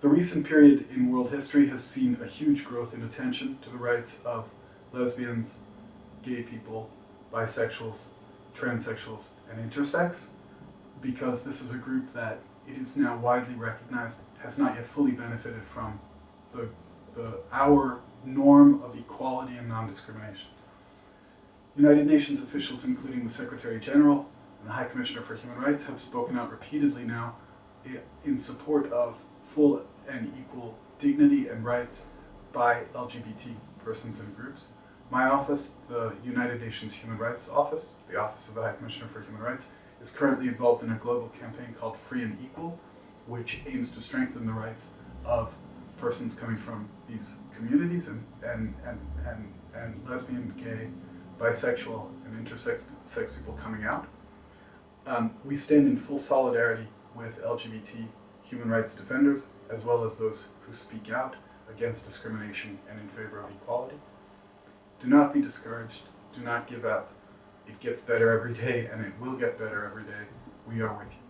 The recent period in world history has seen a huge growth in attention to the rights of lesbians, gay people, bisexuals, transsexuals, and intersex because this is a group that it is now widely recognized has not yet fully benefited from the, the our norm of equality and non-discrimination. United Nations officials, including the Secretary General and the High Commissioner for Human Rights, have spoken out repeatedly now eh, in support of full and equal dignity and rights by LGBT persons and groups. My office, the United Nations Human Rights Office, the Office of the High Commissioner for Human Rights, is currently involved in a global campaign called Free and Equal, which aims to strengthen the rights of persons coming from these communities and, and, and, and, and lesbian, gay, bisexual, and intersex people coming out. Um, we stand in full solidarity with LGBT human rights defenders, as well as those who speak out against discrimination and in favor of equality. Do not be discouraged. Do not give up. It gets better every day, and it will get better every day. We are with you.